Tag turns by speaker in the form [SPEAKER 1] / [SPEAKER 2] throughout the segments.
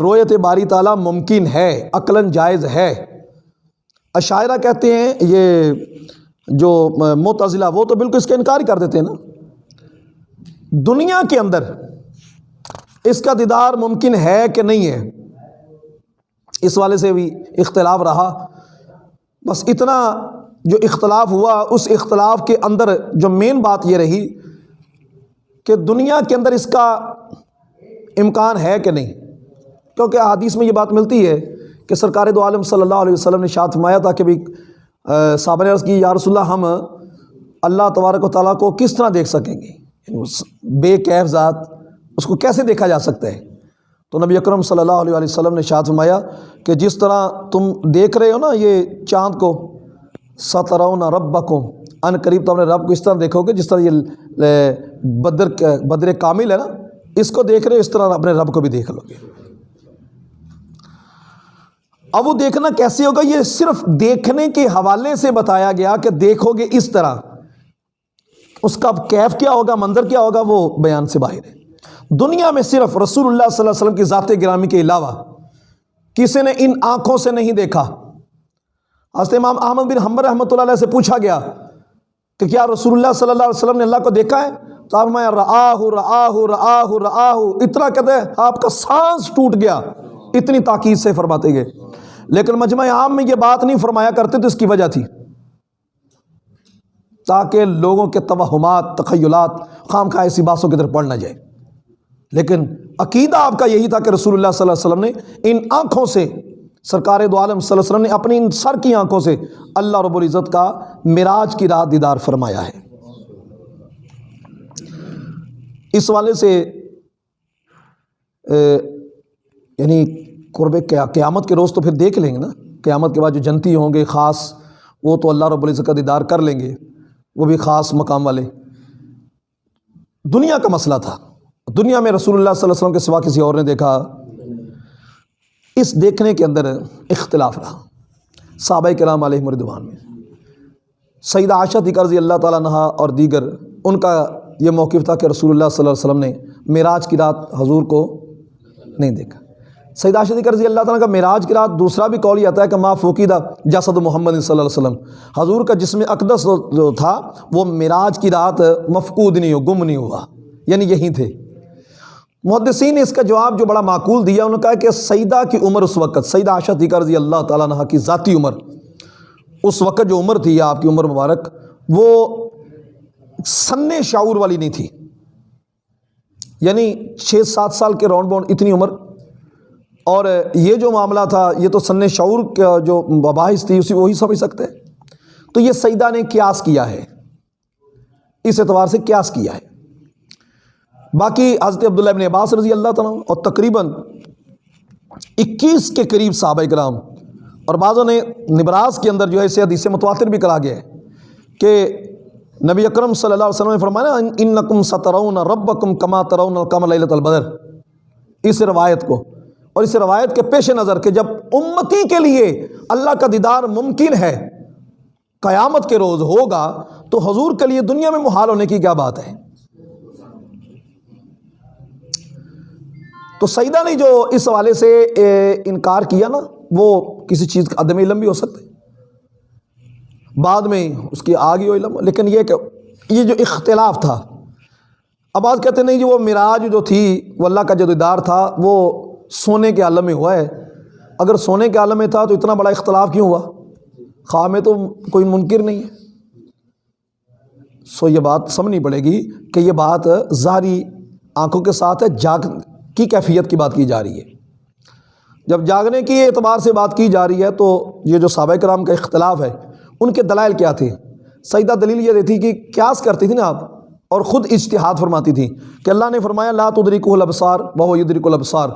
[SPEAKER 1] رویت باری تعالیٰ ممکن ہے، عقلاً جائز ہے۔ عشاعرہ کہتے ہیں، یہ جو متضلہ وہ تو بالکل اس کا انکار کر دیتے ہیں نا۔ دنیا کے اندر اس کا دیدار ممکن ہے کہ نہیں ہے؟ اس والے سے بھی اختلاف رہا۔ بس اتنا جو اختلاف ہوا، اس اختلاف کے اندر جو مین بات یہ رہی کہ دنیا کے اندر اس کا امکان ہے کہ نہیں۔ کیونکہ حدیث میں یہ بات ملتی ہے کہ سرکار دو عالم صلی اللہ علیہ وسلم نے شاد فرمایا تھا کہ بھی صحابہ نے عرض کی، یا رسول اللہ، ہم اللہ تبارک و تعالیٰ کو کس طرح دیکھ سکیں گے؟ یعنی اس بے کیف ذات اس کو کیسے دیکھا جا سکتا ہے؟ تو نبی اکرم صلی اللہ علیہ وسلم نے شاد فرمایا کہ جس طرح تم دیکھ رہے ہو نا یہ چاند کو، سترون ربکم ان قریب تو اپنے رب کو اس طرح دیکھو گے، جس طرح یہ بدر بدر کامل ہے نا، اس کو دیکھ رہے ہو، اس طرح اپنے رب کو بھی دیکھ لو گے۔ اب وہ دیکھنا کیسے ہوگا؟ یہ صرف دیکھنے کے حوالے سے بتایا گیا کہ دیکھو گے اس طرح۔ اس کا کیف کیا ہوگا؟ مندر کیا ہوگا؟ وہ بیان سے باہر ہے۔ دنیا میں صرف رسول اللہ صلی اللہ علیہ وسلم کی ذات گرامی کے علاوہ کسی نے ان آنکھوں سے نہیں دیکھا۔ حضرت امام احمد بن حمبر رحمۃ اللہ علیہ سے پوچھا گیا کہ کیا رسول اللہ صلی اللہ علیہ وسلم نے اللہ کو دیکھا ہے؟ تو آپ میں رآہ رآہ رآہ رآہ اتنا کہتے ہیں، آپ کا سانس ٹوٹ گیا۔ اتنی تاکید سے فرماتے گئے۔ لیکن مجمع عام میں یہ بات نہیں فرمایا کرتے تو اس کی وجہ تھی۔ تاکہ لوگوں کے توہمات، تخیلات خام خواہ ایسی باتوں کی طرف پڑھ نہ جائے۔ لیکن عقیدہ آپ کا یہی تھا کہ رسول اللہ صلی اللہ علیہ وسلم نے ان آنکھوں سے، سرکار دو عالم صلی اللہ علیہ وسلم نے اپنی ان سر کی آنکھوں سے اللہ رب العزت کا معراج کی رات دیدار فرمایا ہے۔ اس والے سے یعنی قرب قیامت کے روز تو پھر دیکھ لیں گے نا۔ قیامت کے بعد جو جنتی ہوں گے خاص، وہ تو اللہ رب العزت کا دیدار کر لیں گے۔ وہ بھی خاص مقام والے۔ دنیا کا مسئلہ تھا۔ دنیا میں رسول اللہ صلی اللہ علیہ وسلم کے سوا کسی اور نے دیکھا۔ اس دیکھنے کے اندر اختلاف رہا۔ صحابہ کرام علیہ مردوان میں۔ سعید عاشت رضی اللہ تعالیٰ نہا اور دیگر، ان کا یہ موقف تھا کہ رسول اللہ صلی اللہ علیہ وسلم نے معراج کی رات حضور کو نہیں دیکھا۔ سید عاشد رضی اللہ تعالیٰ کا معراج کی رات دوسرا بھی قول یہ آتا ہے کہ ما فوقیدہ جسد محمد صلی اللہ علیہ وسلم۔ حضور کا جسم اقدس جو تھا، وہ معراج کی رات مفقود نہیں ہو، گم نہیں ہوا۔ یعنی یہیں تھے۔ محدثین نے اس کا جواب جو بڑا معقول دیا، انہوں نے کہا کہ سیدہ کی عمر اس وقت، سیدہ عاشد رضی اللہ تعالیٰ عنہ کی ذاتی عمر۔ اس وقت جو عمر تھی، آپ کی عمر مبارک، وہ سن شعور والی نہیں تھی۔ یعنی چھ سات سال کے راؤنڈ باؤنڈ اتنی عمر اور یہ جو معاملہ تھا، یہ تو سن شعور کا جو مباحث تھی، اسی وہی سمجھ سکتے؟ تو یہ سیدہ نے قیاس کیا ہے۔ اس اعتبار سے قیاس کیا ہے۔ باقی حضرت عبداللہ ابن عباس رضی اللہ تعالیٰ اور تقریباً اکیس کے قریب صحابہ کرام اور بعضوں نے نبراز کے اندر جو ہے، اسے حدیث متواتر بھی کرا گیا ہے کہ نبی اکرم صلی اللہ علیہ وسلم نے فرمایا، ان نقم سترون رب کما ترون القمر البدر. اس روایت کو اور اس روایت کے پیش نظر کہ جب امتی کے لیے اللہ کا دیدار ممکن ہے، قیامت کے روز ہوگا، تو حضور کے لیے دنیا میں محال ہونے کی کیا بات ہے؟ تو سیدہ نے جو اس حوالے سے انکار کیا نا، وہ کسی چیز کا عدم علم بھی ہو سکتا ہے۔ بعد میں اس کی آگے ہو علم لیکن یہ کہ یہ جو اختلاف تھا، اب آج کہتے نہیں کہ وہ معراج جو تھی، وہ اللہ کا جو دیدار تھا، وہ سونے کے عالم میں ہوا ہے۔ اگر سونے کے عالم میں تھا تو اتنا بڑا اختلاف کیوں ہوا؟ خواہ میں تو کوئی منکر نہیں ہے۔ سو یہ بات سمجھنی پڑے گی کہ یہ بات ظاہری آنکھوں کے ساتھ ہے، جاگ کی کیفیت کی بات کی جا رہی ہے۔ جب جاگنے کی اعتبار سے بات کی جا رہی ہے تو یہ جو صحابہ کرام کا اختلاف ہے، ان کے دلائل کیا تھے؟ سیدہ دلیل یہ دیتی کہ کیاس کرتی تھی نا آپ، اور خود اجتہاد فرماتی تھی کہ اللہ نے فرمایا، لا تدریک الابصار بہو یدرک الابصار۔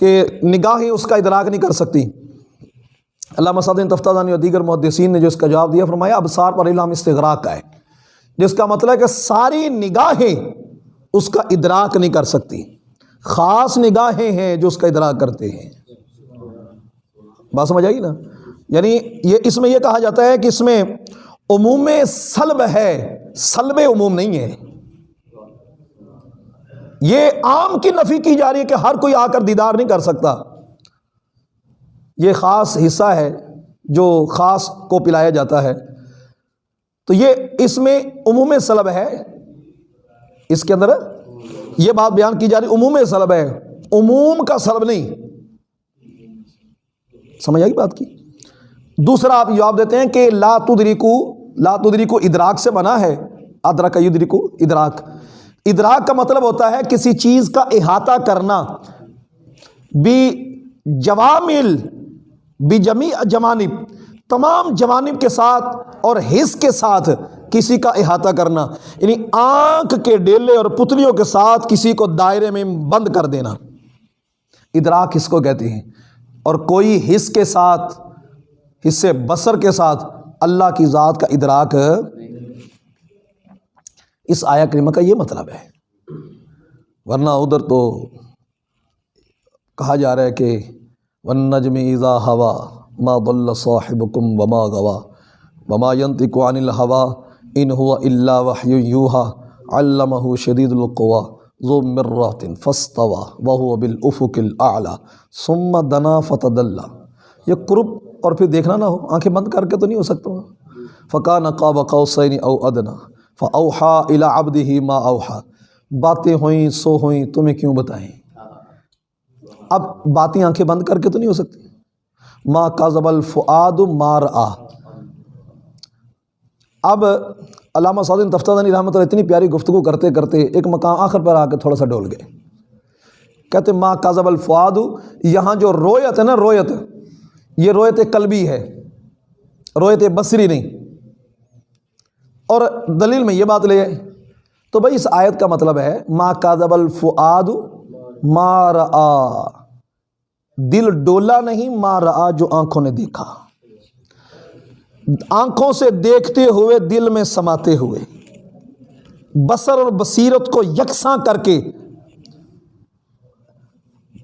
[SPEAKER 1] کہ نگاہیں اس کا ادراک نہیں کر سکتی۔ اللہ مسعد تفتہ دانی اور دیگر محدثین نے جو اس کا جواب دیا، فرمایا ابسار پر علام استغراق کا ہے، جس کا مطلب ہے کہ ساری نگاہیں اس کا ادراک نہیں کر سکتی۔ خاص نگاہیں ہیں جو اس کا ادراک کرتے ہیں۔ بات سمجھ آئی نا؟ یعنی یہ اس میں یہ کہا جاتا ہے کہ اس میں عموم سلب ہے، سلب عموم نہیں ہے۔ یہ عام کی نفی کی جا رہی ہے کہ ہر کوئی آ کر دیدار نہیں کر سکتا۔ یہ خاص حصہ ہے جو خاص کو پلایا جاتا ہے۔ تو یہ اس میں عموم سلب ہے۔ اس کے اندر یہ بات بیان کی جا رہی، عموم سلب ہے۔ عموم کا سلب نہیں۔ سمجھ آئی بات کی؟ دوسرا آپ جواب دیتے ہیں کہ لا تدریکو لا تدریکو ادراک سے بنا ہے۔ ادرک یدریکو ادراک۔ ادراک کا مطلب ہوتا ہے کسی چیز کا احاطہ کرنا۔ بھی جوامل بھی جمی جوانب۔ تمام جوانب کے ساتھ اور حص کے ساتھ کسی کا احاطہ کرنا۔ یعنی آنکھ کے ڈیلے اور پتلیوں کے ساتھ کسی کو دائرے میں بند کر دینا۔ ادراک اس کو کہتے ہیں۔ اور کوئی حص کے ساتھ حصے بسر کے ساتھ اللہ کی ذات کا ادراک اس آیا کریمہ کا یہ مطلب ہے۔ ورنہ ادھر تو کہا جا رہا ہے کہ ون نجم ایزا ہوا ما ضل صاحبکم وما غوا وما ينطق عن الهوى ان هو الا وحي يوحى علمه شديد القوى ذو مرات فاستوى وهو بالافق الاعلى ثم دنا فتدلى۔ یہ قرب اور پھر دیکھنا نہ ہو، آنکھیں بند کر کے تو نہیں ہو سکتا۔ فقان قاب قوسین او ادنا فاوحى الى عبده ما اوحى باتیں ہوئیں، سو ہوئیں، تمہیں کیوں بتائیں؟ اب باتیں آنکھیں بند کر کے تو نہیں ہو سکتی۔ ما کاذب الفعاد مار آ اب علامہ سعودین تفتانی رحمۃ اللہ اتنی پیاری گفتگو کرتے کرتے ایک مقام آخر پر آ کے تھوڑا سا ڈول گئے۔ کہتے ماں کاذب الفعاد یہاں جو رویت ہے نا، رویت، یہ رویت قلبی ہے۔ رویت بصری نہیں۔ اور دلیل میں یہ بات لے آئے تو بھائی اس آیت کا مطلب ہے ماں کاذب الفعاد مار آ دل ڈولا نہیں مار آ جو آنکھوں نے دیکھا۔ آنکھوں سے دیکھتے ہوئے، دل میں سماتے ہوئے۔ بسر اور بصیرت کو یکساں کر کے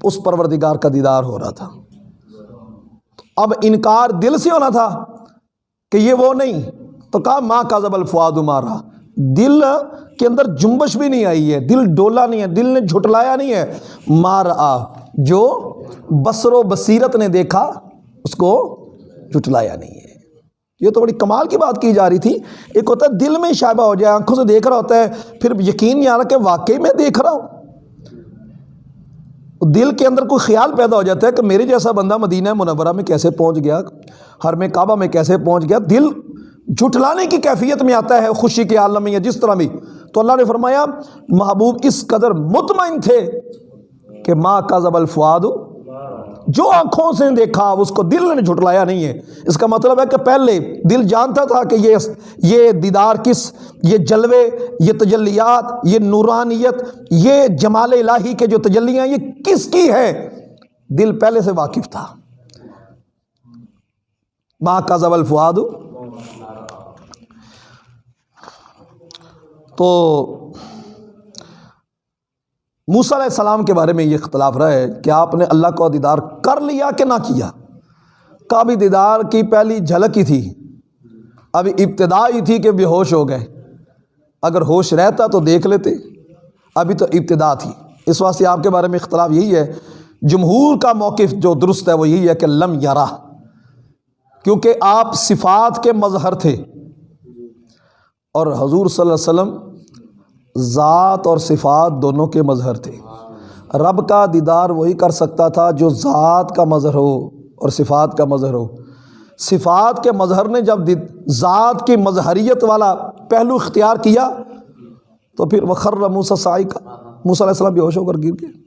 [SPEAKER 1] اس پروردگار کا دیدار ہو رہا تھا۔ اب انکار دل سے ہونا تھا کہ یہ وہ نہیں۔ تو کہا، ماں کا زبل فواد مارا۔ دل کے اندر جنبش بھی نہیں آئی ہے، دل ڈولا نہیں ہے، دل نے جھٹلایا نہیں ہے۔ مار آ، جو بسر و بصیرت نے دیکھا، اس کو جھٹلایا نہیں ہے۔ یہ تو بڑی کمال کی بات کی جا رہی تھی۔ ایک ہوتا ہے، دل میں شائبہ ہو جائے، آنکھوں سے دیکھ رہا ہوتا ہے، پھر یقین نہیں آ رہا کہ واقعی میں دیکھ رہا ہوں۔ دل کے اندر کوئی خیال پیدا ہو جاتا ہے کہ میرے جیسا بندہ مدینہ منورہ میں کیسے پہنچ گیا، ہر میں کعبہ میں کیسے پہنچ گیا۔ دل جھٹلانے کی کیفیت میں آتا ہے، خوشی کے عالم میں یا جس طرح بھی۔ تو اللہ نے فرمایا، محبوب اس قدر مطمئن تھے کہ ماں کا زب الفواد جو آنکھوں سے دیکھا اس کو دل نے جھٹلایا نہیں ہے۔ اس کا مطلب ہے کہ پہلے دل جانتا تھا کہ یہ یہ دیدار کس، یہ جلوے، یہ تجلیات، یہ نورانیت، یہ جمال الہی کے جو تجلیاں، یہ کس کی ہے؟ دل پہلے سے واقف تھا۔ ماں کا زب الفواد تو موسیٰ علیہ السلام کے بارے میں یہ اختلاف رہا ہے کہ آپ نے اللہ کو دیدار کر لیا کہ نہ کیا؟ کابی دیدار کی پہلی جھلک ہی تھی۔ ابھی ابتدا ہی تھی کہ بے ہوش ہو گئے۔ اگر ہوش رہتا تو دیکھ لیتے۔ ابھی تو ابتدا تھی۔ اس واسطے آپ کے بارے میں اختلاف یہی ہے۔ جمہور کا موقف جو درست ہے وہ یہی ہے کہ لم یارا کیونکہ آپ صفات کے مظہر تھے۔ اور حضور صلی اللہ علیہ وسلم ذات اور صفات دونوں کے مظہر تھے۔ رب کا دیدار وہی کر سکتا تھا جو ذات کا مظہر ہو اور صفات کا مظہر ہو۔ صفات کے مظہر نے جب ذات کی مظہریت والا پہلو اختیار کیا تو پھر وخر موسیٰ سائی کا موسیٰ علیہ السلام بھی ہوش ہو کر گر گئے۔